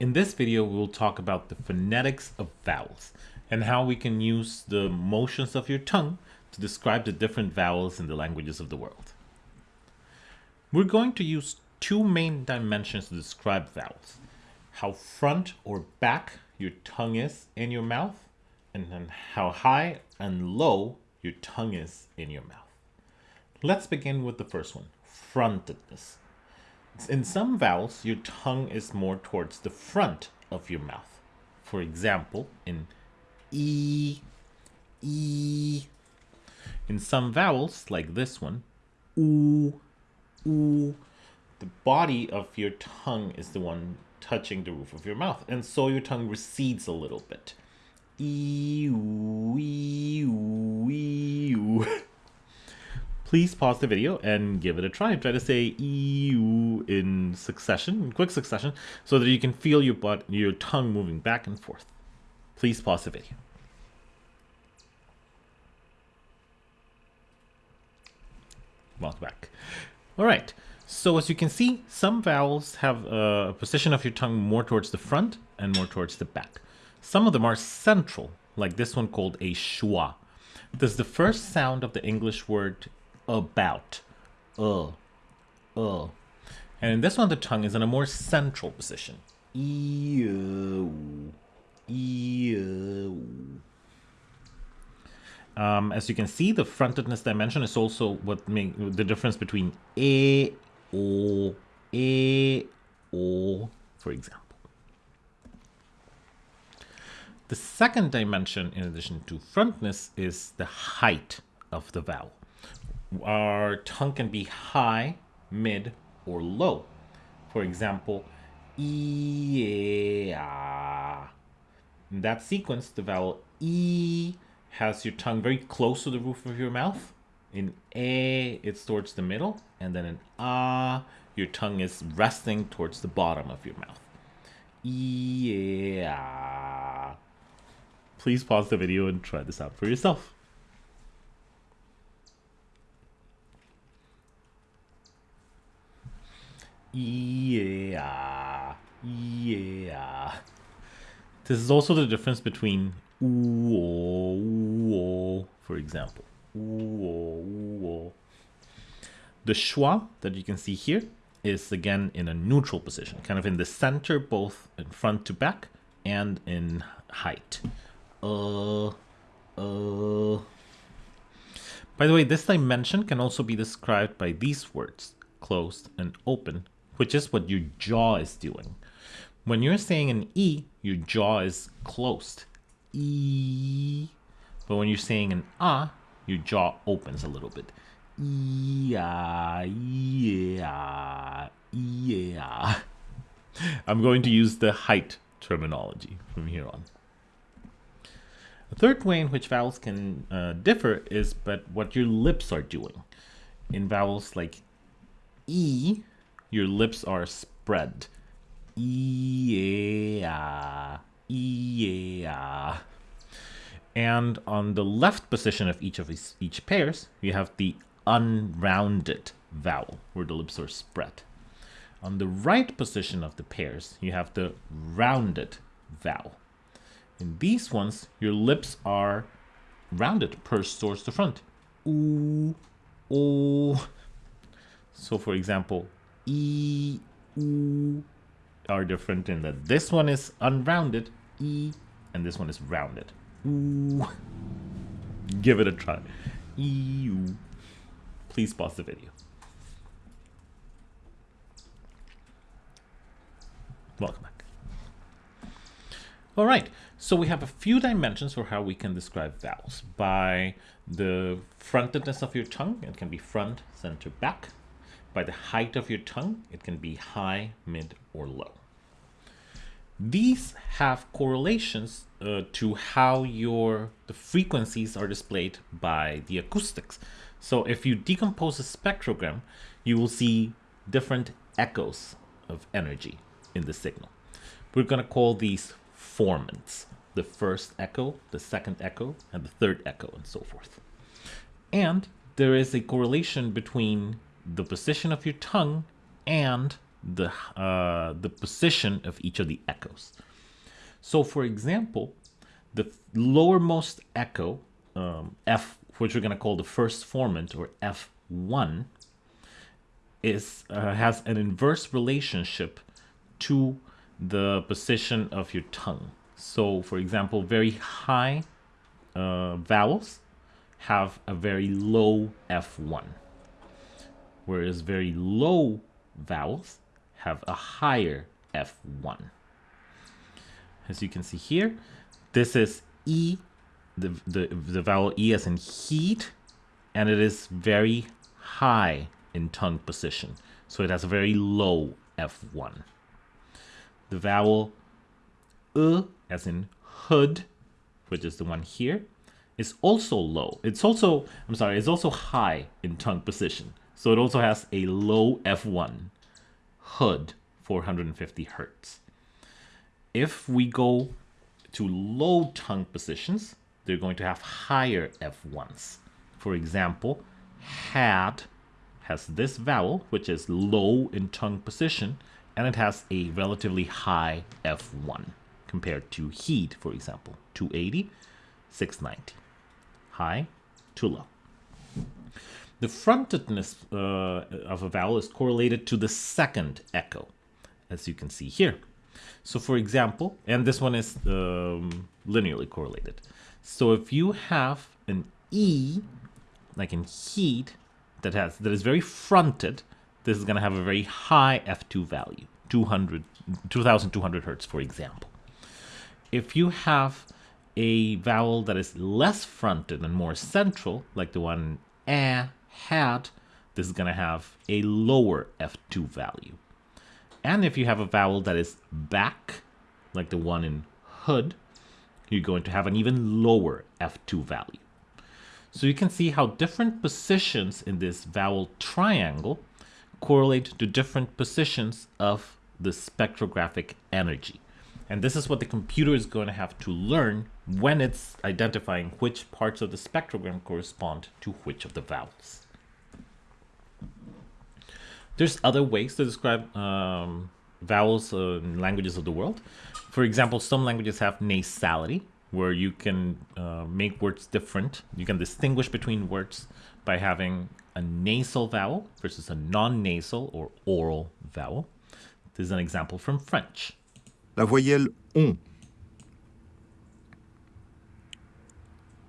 In this video, we will talk about the phonetics of vowels and how we can use the motions of your tongue to describe the different vowels in the languages of the world. We're going to use two main dimensions to describe vowels. How front or back your tongue is in your mouth and then how high and low your tongue is in your mouth. Let's begin with the first one, frontedness. In some vowels, your tongue is more towards the front of your mouth. For example, in E, E. In some vowels, like this one, oo, oo, the body of your tongue is the one touching the roof of your mouth, and so your tongue recedes a little bit. E, oo, e, oo, e, oo. Please pause the video and give it a try. Try to say EU in succession, in quick succession, so that you can feel your butt, your tongue moving back and forth. Please pause the video. Welcome back. All right. So as you can see, some vowels have a position of your tongue more towards the front and more towards the back. Some of them are central, like this one called a schwa. This is the first sound of the English word about. Uh. Uh. And in this one, the tongue is in a more central position. E-o. E-o. Um, as you can see, the frontedness dimension is also what make the difference between e, o, e, o, for example. The second dimension, in addition to frontness, is the height of the vowel. Our tongue can be high, mid, or low. For example, a. In that sequence, the vowel e has your tongue very close to the roof of your mouth. In A, it's towards the middle. And then in A, your tongue is resting towards the bottom of your mouth. Yeah. Please pause the video and try this out for yourself. Yeah. Yeah. This is also the difference between ooh, for example. The schwa that you can see here is again in a neutral position, kind of in the center, both in front to back and in height. Uh, uh. By the way, this dimension can also be described by these words, closed and open, which is what your jaw is doing. When you're saying an E, your jaw is closed. E. But when you're saying an ah, your jaw opens a little bit. Yeah, yeah, yeah. I'm going to use the height terminology from here on. A third way in which vowels can uh, differ is but what your lips are doing. In vowels like E, your lips are spread. Yeah, yeah. And on the left position of each of these, each pairs, you have the unrounded vowel, where the lips are spread. On the right position of the pairs, you have the rounded vowel. In these ones, your lips are rounded, pursed towards the front. Ooh, oh. So for example, e, oo are different in that this one is unrounded, e, and this one is rounded. Ooh. Give it a try. Ew. Please pause the video. Welcome back. All right, so we have a few dimensions for how we can describe vowels. By the frontedness of your tongue, it can be front, center, back. By the height of your tongue, it can be high, mid, or low. These have correlations uh, to how your the frequencies are displayed by the acoustics. So if you decompose a spectrogram, you will see different echoes of energy in the signal. We're going to call these formants. The first echo, the second echo, and the third echo, and so forth. And there is a correlation between the position of your tongue and the uh, the position of each of the echoes. So, for example, the lowermost echo, um, F, which we're going to call the first formant or F1, is uh, has an inverse relationship to the position of your tongue. So, for example, very high uh, vowels have a very low F1, whereas very low vowels have a higher F1. As you can see here, this is E, the, the, the vowel E as in heat, and it is very high in tongue position. So it has a very low F1. The vowel U as in hood, which is the one here, is also low. It's also, I'm sorry, it's also high in tongue position. So it also has a low F1, hood, 450 hertz. If we go to low tongue positions, they're going to have higher F1s. For example, had has this vowel, which is low in tongue position, and it has a relatively high F1 compared to heat, for example, 280, 690. High to low. The frontedness uh, of a vowel is correlated to the second echo, as you can see here. So for example, and this one is um, linearly correlated. So if you have an E, like in heat, that has that is very fronted, this is going to have a very high F2 value, 200, 2200 hertz, for example. If you have a vowel that is less fronted and more central, like the one eh, had, this is going to have a lower F2 value. And if you have a vowel that is back, like the one in hood, you're going to have an even lower F2 value. So you can see how different positions in this vowel triangle correlate to different positions of the spectrographic energy. And this is what the computer is going to have to learn when it's identifying which parts of the spectrogram correspond to which of the vowels. There's other ways to describe um, vowels in languages of the world. For example, some languages have nasality, where you can uh, make words different. You can distinguish between words by having a nasal vowel versus a non-nasal or oral vowel. This is an example from French. La voyelle on.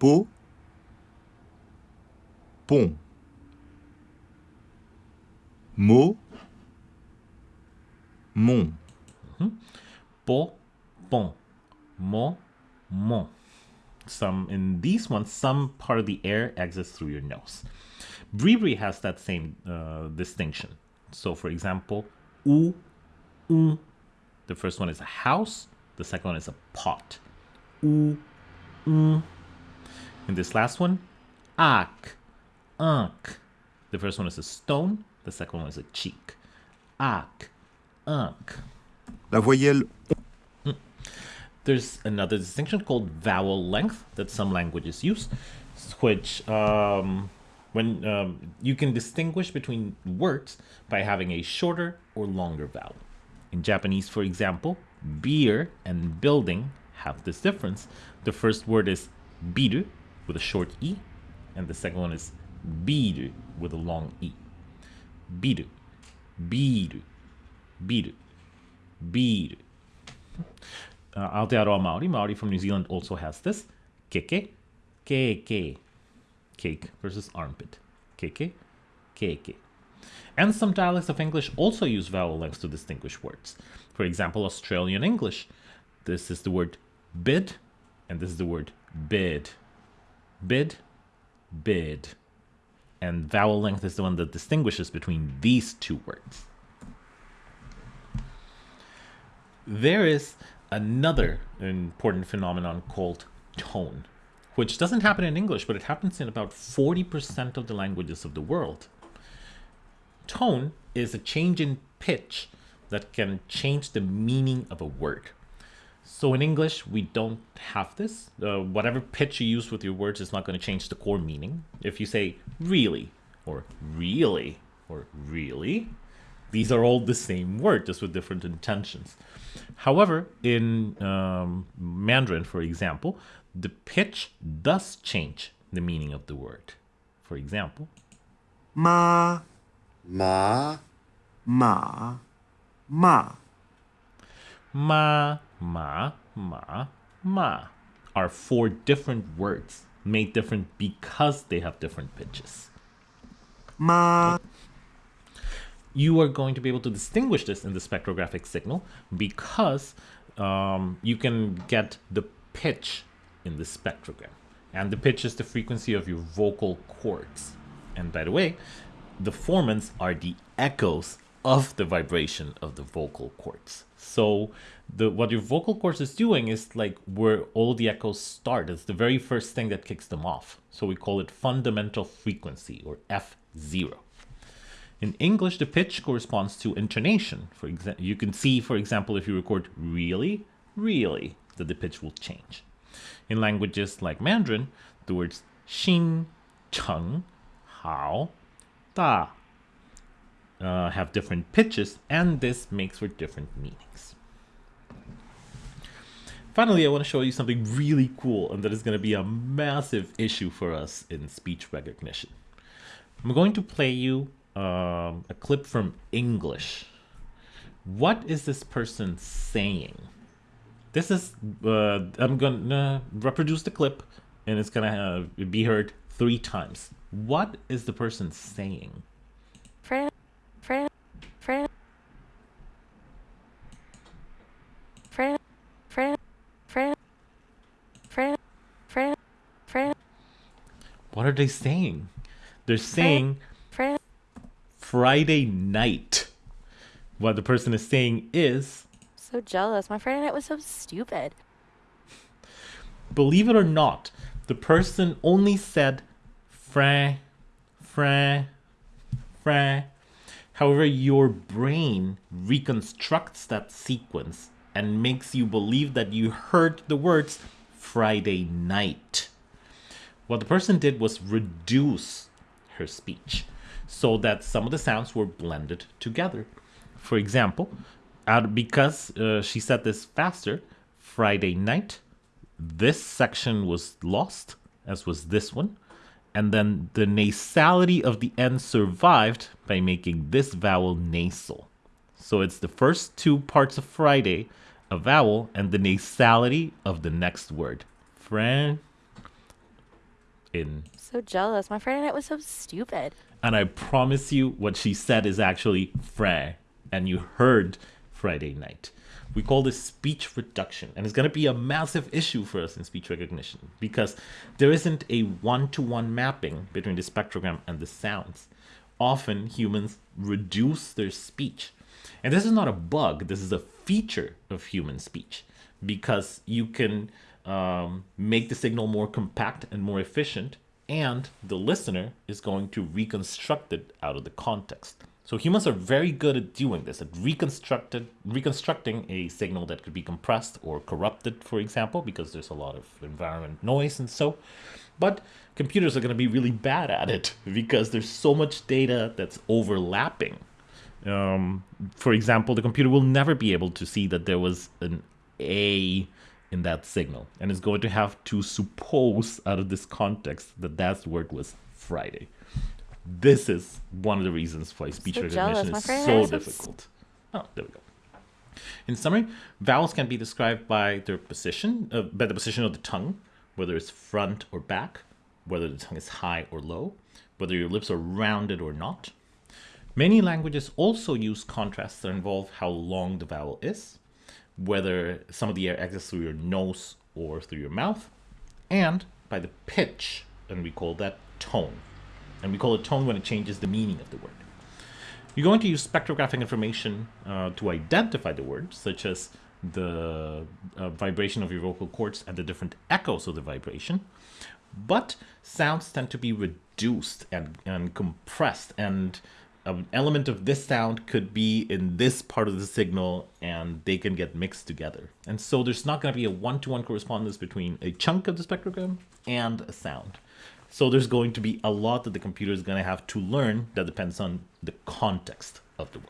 Po. Pont. Mo. Mon. Po, bon, mo, mon. Some in these ones, some part of the air exits through your nose. Bribri has that same uh, distinction. So, for example, u, un. The first one is a house. The second one is a pot. U, un. In this last one, ak, unk. The first one is a stone. The second one is a cheek. Ak, unk. La voyelle There's another distinction called vowel length that some languages use, which um, when um, you can distinguish between words by having a shorter or longer vowel. In Japanese, for example, beer and building have this difference. The first word is biru with a short e, and the second one is biru with a long e. Biru, biru, biru, biru. Uh, Aotearoa Maori, Maori from New Zealand also has this. Keke, keke. Cake versus armpit. Keke, keke. And some dialects of English also use vowel lengths to distinguish words. For example, Australian English. This is the word bid, and this is the word bid. Bid, bid. And vowel length is the one that distinguishes between these two words. There is another important phenomenon called tone, which doesn't happen in English, but it happens in about 40% of the languages of the world. Tone is a change in pitch that can change the meaning of a word. So in English, we don't have this. Uh, whatever pitch you use with your words is not going to change the core meaning. If you say really, or really, or really, These are all the same word, just with different intentions. However, in um, Mandarin, for example, the pitch does change the meaning of the word. For example, 妈 Ma. Ma. Ma. Ma, ma, ma, ma are four different words made different because they have different pitches. Ma. You are going to be able to distinguish this in the spectrographic signal because um, you can get the pitch in the spectrogram. And the pitch is the frequency of your vocal cords. And by the way, the formants are the echoes of the vibration of the vocal cords. So the what your vocal cords is doing is like where all the echoes start. It's the very first thing that kicks them off. So we call it fundamental frequency or F0. In English, the pitch corresponds to intonation. For example, you can see, for example, if you record really, really, that the pitch will change. In languages like Mandarin, the words xin, cheng, hao, da uh, have different pitches, and this makes for different meanings. Finally, I want to show you something really cool, and that is going to be a massive issue for us in speech recognition. I'm going to play you um, a clip from English. What is this person saying? This is, uh, I'm going to reproduce the clip and it's going to be heard three times. What is the person saying? Fran, Fran, Fran, Fran, Fran, Fran, Fran, Fran, Fran, What are they saying? They're saying Fran, Friday night. What the person is saying is, so jealous. My Friday night was so stupid. believe it or not, the person only said fran, fran, fran. However, your brain reconstructs that sequence and makes you believe that you heard the words Friday night. What the person did was reduce her speech so that some of the sounds were blended together. For example, out because uh, she said this faster, Friday night, this section was lost, as was this one, and then the nasality of the end survived by making this vowel nasal. So it's the first two parts of Friday, a vowel, and the nasality of the next word. Fran in So jealous. My Friday night was so stupid. and I promise you, what she said is actually Fray, and you heard Friday night. We call this speech reduction, and it's going to be a massive issue for us in speech recognition because there isn't a one to one mapping between the spectrogram and the sounds. Often humans reduce their speech. And this is not a bug, this is a feature of human speech because you can um, make the signal more compact and more efficient and the listener is going to reconstruct it out of the context. So humans are very good at doing this, at reconstructed, reconstructing a signal that could be compressed or corrupted, for example, because there's a lot of environment noise and so. But computers are going to be really bad at it because there's so much data that's overlapping. Um, for example, the computer will never be able to see that there was an A in that signal and is going to have to suppose out of this context that that word was Friday. This is one of the reasons why speech So recognition. Is so has some s- difficult. Oh, there we go. In summary, vowels can be described by their position, uh, by the position of the tongue, whether it's front or back, whether the tongue is high or low, whether your lips are rounded or not. Many languages also use contrasts that involve how long the vowel is, whether some of the air exits through your nose or through your mouth, and by the pitch, and we call that tone. And we call it tone when it changes the meaning of the word. You're going to use spectrographic information uh, to identify the word, such as the uh, vibration of your vocal cords and the different echoes of the vibration. But sounds tend to be reduced and, and compressed, and an element of this sound could be in this part of the signal, and they can get mixed together. And so there's not going to be a one to one correspondence between a chunk of the spectrogram and a sound. So there's going to be a lot that the computer is going to have to learn that depends on the context of the word.